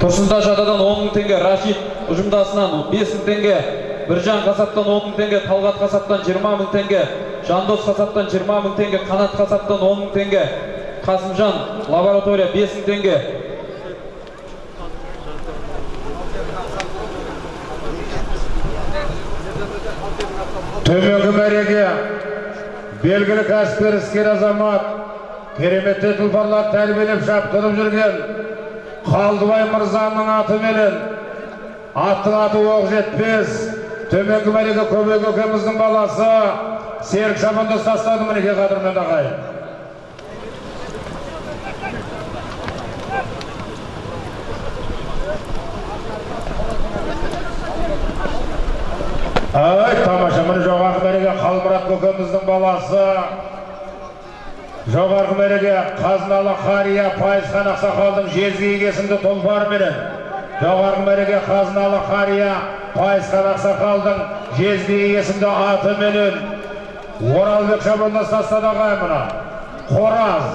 тұрсынташ атадан он мың теңге рашид ұжымдасынан бес мың теңге біржан қасаптан он мың теңге талғат қасаптан жиырма мың теңге жандос қасаптан жиырма мың теңге қанат қасаптан он мың теңге қасымжан лаборатория бес мың теңге. Төменгі мәреге белгілі кәсіпкер іскер азамат кереметті тұлпарлар тәрбиелеп шаптырып жүрген қалдыбай мырзаның атыменен аттың аты оқ жетпес төменгі мәреге көбек көкеміздің баласы серік шабандоз тастады мінекей қадірменді ағайын ай тамаша міне жоғарғы мәреге қалмұрат көкеміздің баласы жоғарғы мәреге қазыналы қария пайызхан ақсақалдың жезгиік есімді тұлпарыменен жоғарғы мәреге қазыналы қария пайызхан ақсақалдың жезгиік есімді атыменен оралбек шабандоз тастады ағайын мына. Қораз.